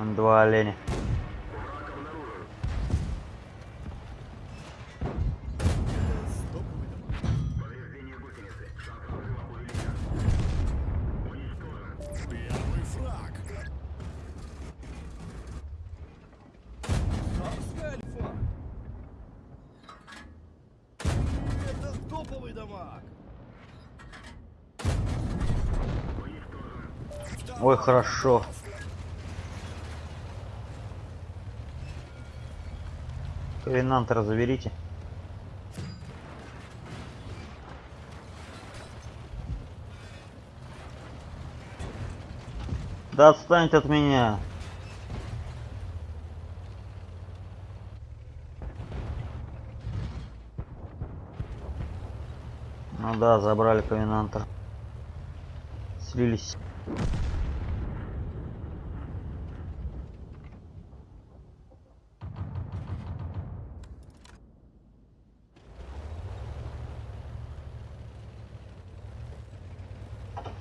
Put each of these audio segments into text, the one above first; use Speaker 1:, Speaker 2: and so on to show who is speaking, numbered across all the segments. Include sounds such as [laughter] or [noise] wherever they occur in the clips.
Speaker 1: Два оленя. Ой, хорошо. Ковенантера заберите. Да отстаньте от меня. Ну да, забрали ковенантер. Слились.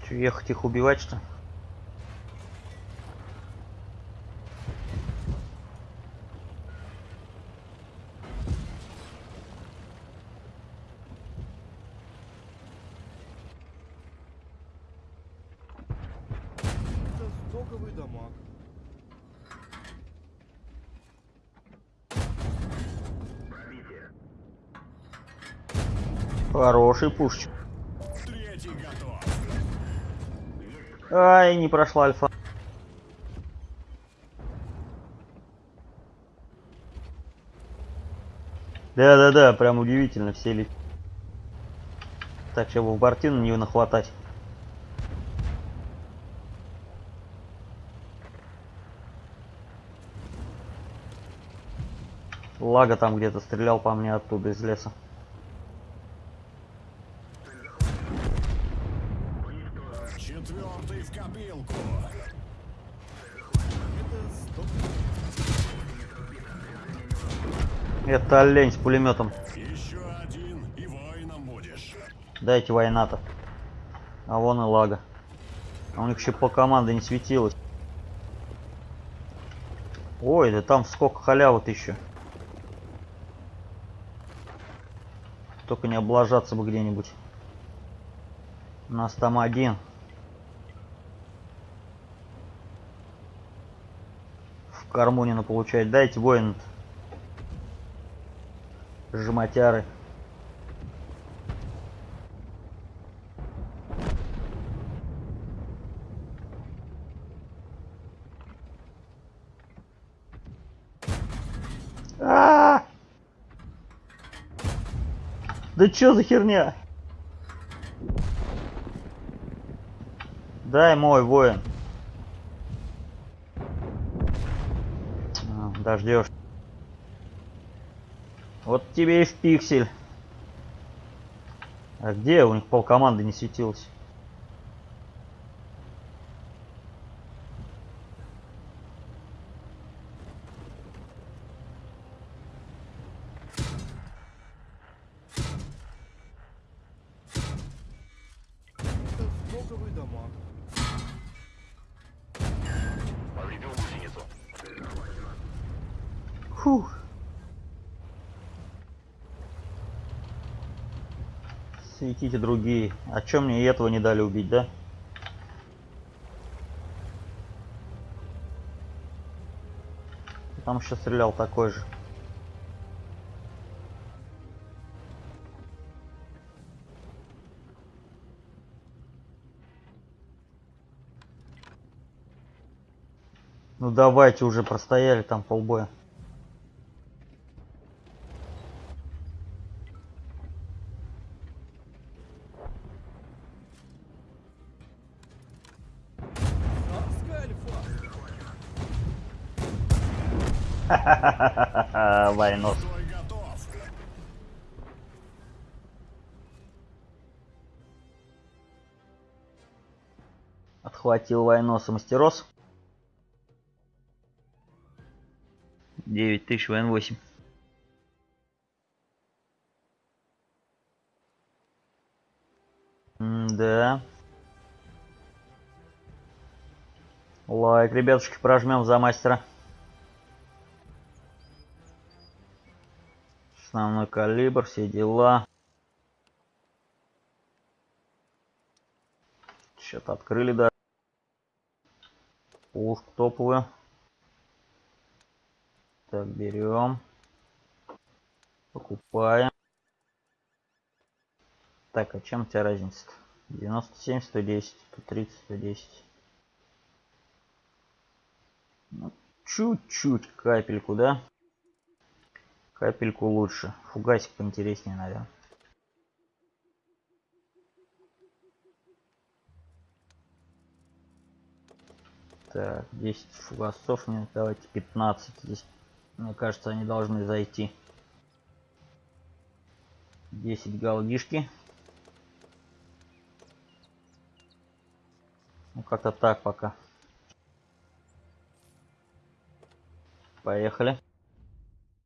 Speaker 1: Че, ехать их убивать, что?
Speaker 2: стоковый дамаг.
Speaker 1: Хороший пушечек. Ай, не прошла альфа. Да-да-да, прям удивительно все ли. Так, чтобы в бортину не нахватать. Лага там где-то стрелял по мне оттуда из леса.
Speaker 2: Это
Speaker 1: олень с пулеметом.
Speaker 3: Еще один и воином будешь.
Speaker 1: Дайте война-то. А вон и лага. А у них еще по команде не светилось. Ой, да там сколько халявы-то еще. Только не облажаться бы где-нибудь. У нас там один. В Кармунина получать. Дайте воин. Жматяры. А! Да чё за херня? Дай мой воин. А, Дождешь. Вот тебе и в пиксель. А где у них полкоманды не светилось? Фух. Светите другие. А чё мне и этого не дали убить, да? Там еще стрелял такой же. Ну давайте уже простояли там полбоя. [laughs]
Speaker 3: Готов.
Speaker 1: Отхватил войноса мастерос. 9000 ВН8. Да. Лайк, ребятушки, прожмем за мастера. Основной калибр, все дела. Что-то открыли, да. Пушку топовую. Так, берем. Покупаем. Так, а чем у тебя разница-то? 97, 110, 130, 110. Ну, чуть-чуть капельку, да? Капельку лучше. Фугасик поинтереснее, наверное. Так, 10 фугасов, нет, давайте 15. Здесь, мне кажется, они должны зайти. 10 галдишки. Ну, как-то так пока. Поехали.